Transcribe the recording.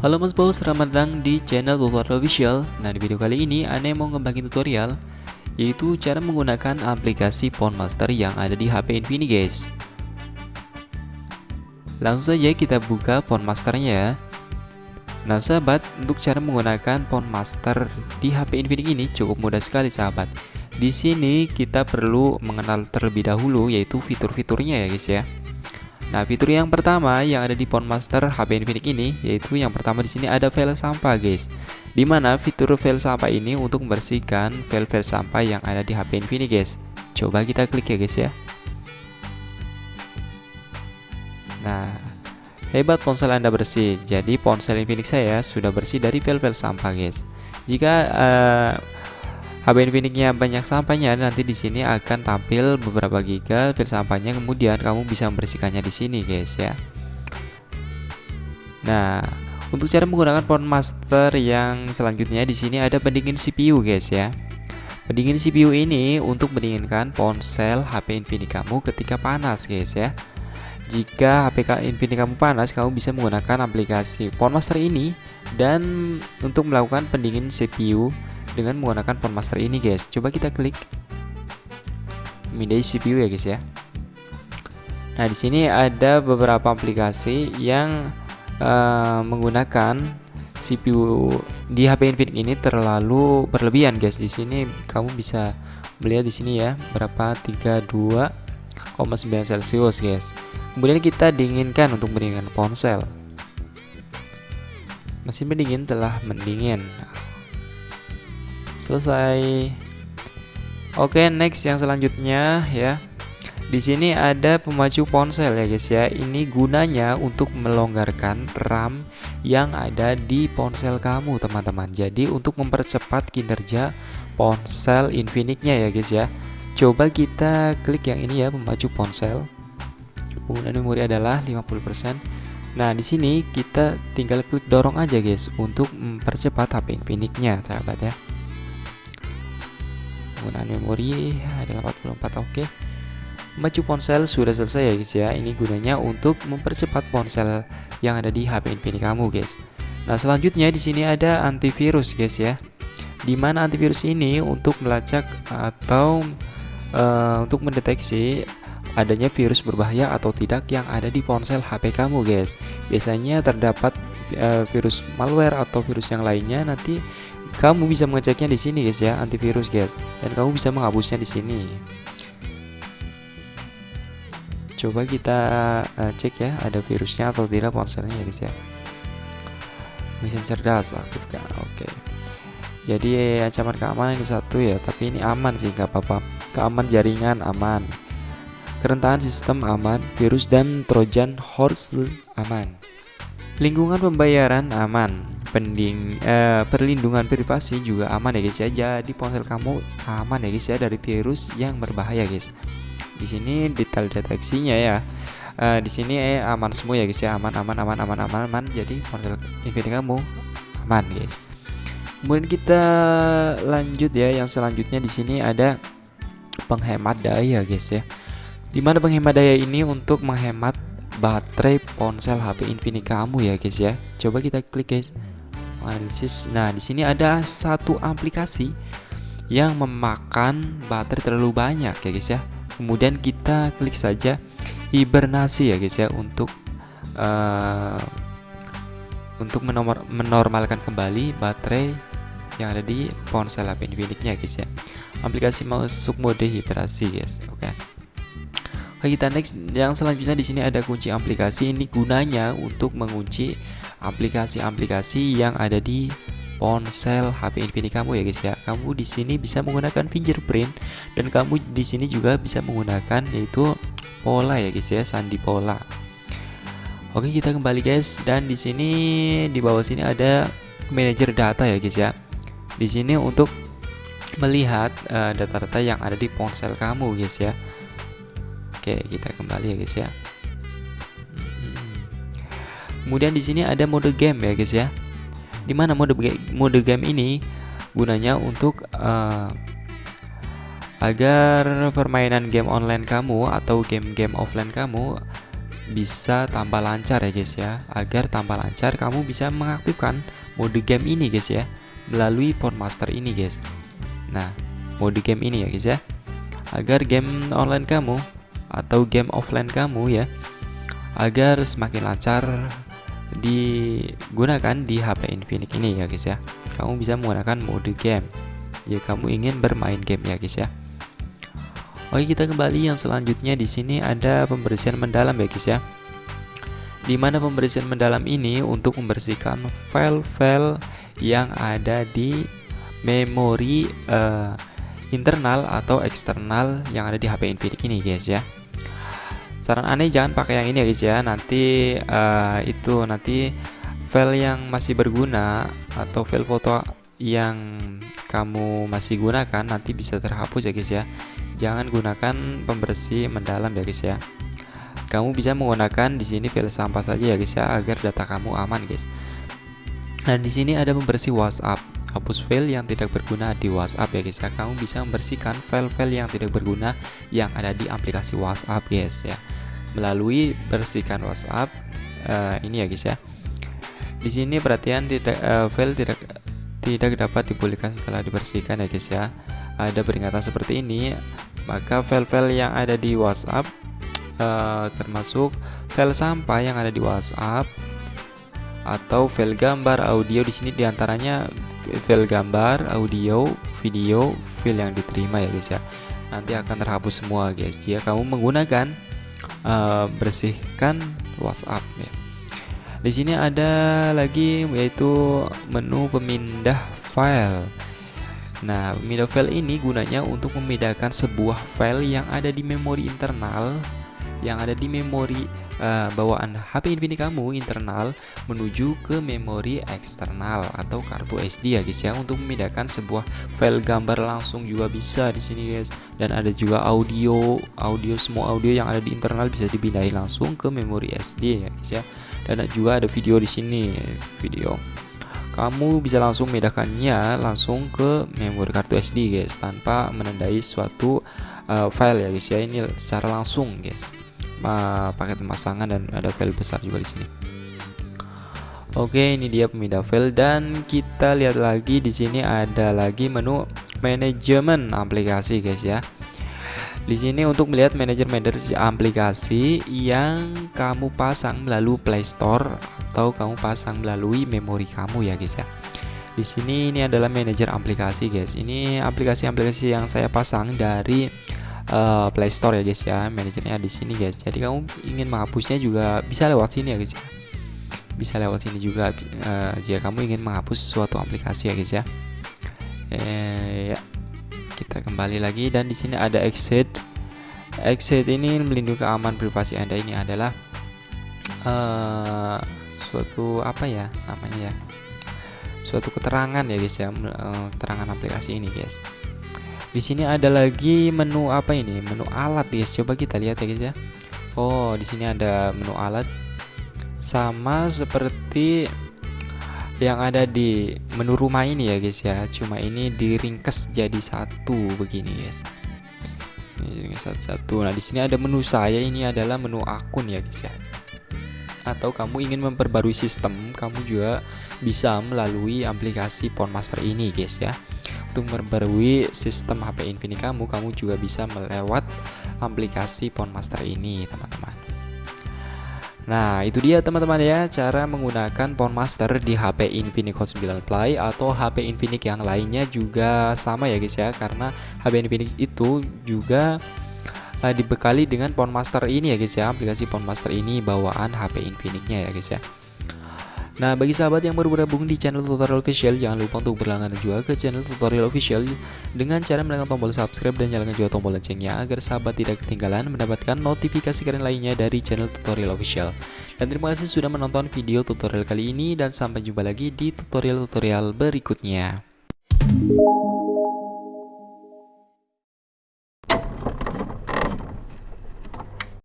Halo mas bos, selamat datang di channel Tutorial Official. Nah di video kali ini Ane mau ngebagiin tutorial Yaitu cara menggunakan aplikasi Master yang ada di HP Infinix guys. Langsung saja kita buka Masternya. Ya Nah sahabat, untuk cara menggunakan Master di HP Infinix ini cukup mudah sekali sahabat Di sini kita perlu mengenal terlebih dahulu yaitu fitur-fiturnya ya guys ya Nah, fitur yang pertama yang ada di Master HP Infinix ini yaitu yang pertama di sini ada file sampah, guys. Di mana fitur file sampah ini untuk membersihkan file-file sampah yang ada di HP Infinix, guys. Coba kita klik ya, guys ya. Nah, hebat ponsel Anda bersih. Jadi ponsel Infinix saya sudah bersih dari file-file sampah, guys. Jika uh, HP Infinix-nya banyak sampahnya nanti di sini akan tampil beberapa giga sampahnya kemudian kamu bisa membersihkannya di sini guys ya. Nah, untuk cara menggunakan Phone Master yang selanjutnya di sini ada pendingin CPU guys ya. Pendingin CPU ini untuk mendinginkan ponsel HP Infinix kamu ketika panas guys ya. Jika HP Infinix kamu panas, kamu bisa menggunakan aplikasi Phone Master ini dan untuk melakukan pendingin CPU dengan menggunakan Phone Master ini guys. Coba kita klik Mindai CPU ya guys ya. Nah di sini ada beberapa aplikasi yang uh, menggunakan CPU di HP Infinix ini terlalu berlebihan guys. Di sini kamu bisa melihat di sini ya berapa? 32,9 Celcius guys. Kemudian kita dinginkan untuk mendinginkan ponsel. Mesin pendingin telah mendingin selesai. Oke next yang selanjutnya ya. Di sini ada pemacu ponsel ya guys ya. Ini gunanya untuk melonggarkan RAM yang ada di ponsel kamu teman-teman. Jadi untuk mempercepat kinerja ponsel Infinix-nya ya guys ya. Coba kita klik yang ini ya pemacu ponsel. Penggunaan memori adalah 50% Nah, di sini kita tinggal klik dorong aja guys untuk mempercepat HP Infinix-nya, sahabat ya penggunaan memori ada 44 oke. Okay. maju ponsel sudah selesai ya guys ya. Ini gunanya untuk mempercepat ponsel yang ada di HP Infinix kamu guys. Nah selanjutnya di sini ada antivirus guys ya. Di mana antivirus ini untuk melacak atau uh, untuk mendeteksi adanya virus berbahaya atau tidak yang ada di ponsel HP kamu guys. Biasanya terdapat uh, virus malware atau virus yang lainnya nanti kamu bisa mengeceknya di sini guys ya, antivirus guys. Dan kamu bisa menghapusnya di sini. Coba kita uh, cek ya, ada virusnya atau tidak ponselnya ya guys ya. Mesin cerdas aktifkan. Oke. Okay. Jadi ancaman keamanan ini satu ya, tapi ini aman sih nggak apa-apa. Keaman jaringan aman. Kerentanan sistem aman, virus dan trojan horse aman. Lingkungan pembayaran aman, pending eh, perlindungan privasi juga aman ya guys ya. Jadi ponsel kamu aman ya guys ya dari virus yang berbahaya guys. Di sini detail deteksinya ya. Eh, di sini eh, aman semua ya guys ya, aman aman aman aman aman aman. Jadi ponsel Infinix kamu aman guys. Kemudian kita lanjut ya, yang selanjutnya di sini ada penghemat daya guys ya. Di mana penghemat daya ini untuk menghemat baterai ponsel HP Infinix kamu ya guys ya. Coba kita klik guys. Analisis. Nah, di sini ada satu aplikasi yang memakan baterai terlalu banyak ya guys ya. Kemudian kita klik saja hibernasi ya guys ya untuk uh, untuk menomor, menormalkan kembali baterai yang ada di ponsel HP Infinix-nya guys ya. Aplikasi masuk mode hibernasi guys. Oke. Okay. Oke kita next yang selanjutnya di sini ada kunci aplikasi ini gunanya untuk mengunci aplikasi-aplikasi yang ada di ponsel HP Infinix kamu ya guys ya. Kamu di sini bisa menggunakan fingerprint dan kamu di sini juga bisa menggunakan yaitu pola ya guys ya, sandi pola. Oke, kita kembali guys dan di sini di bawah sini ada manajer data ya guys ya. Di sini untuk melihat eh, data-data uh, yang ada di ponsel kamu guys ya. Oke, kita kembali ya guys ya. Kemudian di sini ada mode game ya guys ya. Di mana mode mode game ini gunanya untuk uh, agar permainan game online kamu atau game-game offline kamu bisa tambah lancar ya guys ya. Agar tambah lancar kamu bisa mengaktifkan mode game ini guys ya melalui Master ini guys. Nah mode game ini ya guys ya. Agar game online kamu atau game offline kamu ya agar semakin lancar digunakan di HP Infinix ini ya guys ya kamu bisa menggunakan mode game jika kamu ingin bermain game ya guys ya Oke kita kembali yang selanjutnya di sini ada pembersihan mendalam ya guys ya. Di mana pembersihan mendalam ini untuk membersihkan file-file yang ada di memori uh, internal atau eksternal yang ada di HP Infinix ini guys ya. Saran aneh jangan pakai yang ini ya guys ya. Nanti uh, itu nanti file yang masih berguna atau file foto yang kamu masih gunakan nanti bisa terhapus ya guys ya. Jangan gunakan pembersih mendalam ya guys ya. Kamu bisa menggunakan di sini file sampah saja ya guys ya agar data kamu aman guys. Nah di sini ada pembersih WhatsApp hapus file yang tidak berguna di WhatsApp ya guys ya. Kamu bisa membersihkan file-file yang tidak berguna yang ada di aplikasi WhatsApp guys ya. Melalui bersihkan WhatsApp uh, ini ya guys ya. Di sini perhatian tidak uh, file tidak tidak dapat dipulihkan setelah dibersihkan ya guys ya. Ada peringatan seperti ini maka file-file yang ada di WhatsApp uh, termasuk file sampah yang ada di WhatsApp atau file gambar audio di sini di antaranya file gambar audio video file yang diterima ya guys ya. Nanti akan terhapus semua guys. Jika kamu menggunakan uh, bersihkan WhatsApp ya. Di sini ada lagi yaitu menu pemindah file. Nah, pemindah file ini gunanya untuk memindahkan sebuah file yang ada di memori internal yang ada di memori uh, bawaan HP Infinix kamu internal menuju ke memori eksternal atau kartu SD ya guys ya untuk memindahkan sebuah file gambar langsung juga bisa di sini guys. Dan ada juga audio audio semua audio yang ada di internal bisa dipindahin langsung ke memori SD ya guys ya. Dan juga ada video di sini video. Kamu bisa langsung memindahkannya langsung ke memori kartu SD guys tanpa menandai suatu uh, file ya guys ya. Ini secara langsung guys uh, paket pemasangan dan ada file besar juga di sini Oke ini dia pemindah file dan kita lihat lagi di sini ada lagi menu manajemen aplikasi guys ya di sini untuk melihat manajer-manajer aplikasi yang kamu pasang melalui Play Store atau kamu pasang melalui memori kamu ya guys ya. Di sini ini adalah manajer aplikasi guys. Ini aplikasi-aplikasi yang saya pasang dari uh, Play Store ya guys ya. Manajernya di sini guys. Jadi kamu ingin menghapusnya juga bisa lewat sini ya guys ya. Bisa lewat sini juga uh, jika kamu ingin menghapus suatu aplikasi ya guys ya. Eh, ya kita kembali lagi dan di sini ada exit exit ini melindungi keamanan privasi anda ini adalah uh, suatu apa ya namanya ya suatu keterangan ya guys ya keterangan aplikasi ini guys di sini ada lagi menu apa ini? Menu alat guys. Coba kita lihat ya guys ya. Oh di sini ada menu alat. Sama seperti yang ada di menu rumah ini ya guys ya. Cuma ini diringkes jadi satu begini guys. Ini satu-satu. Nah di sini ada menu saya. Ini adalah menu akun ya guys ya. Atau kamu ingin memperbarui sistem kamu juga bisa melalui aplikasi Master ini guys ya untuk memperbarui sistem HP Infinix kamu kamu juga bisa melewat aplikasi Master ini teman-teman. Nah itu dia teman-teman ya cara menggunakan Phone Master di HP Infinix Hot 9 Play atau HP Infinix yang lainnya juga sama ya guys ya karena HP Infinix itu juga uh, dibekali dengan Phone Master ini ya guys ya aplikasi Phone Master ini bawaan HP Infinix-nya ya guys ya Nah, bagi sahabat yang baru bergabung di channel tutorial official, jangan lupa untuk berlangganan juga ke channel tutorial official dengan cara menekan tombol subscribe dan nyalakan juga tombol loncengnya agar sahabat tidak ketinggalan mendapatkan notifikasi keren lainnya dari channel tutorial official. Dan terima kasih sudah menonton video tutorial kali ini dan sampai jumpa lagi di tutorial-tutorial berikutnya.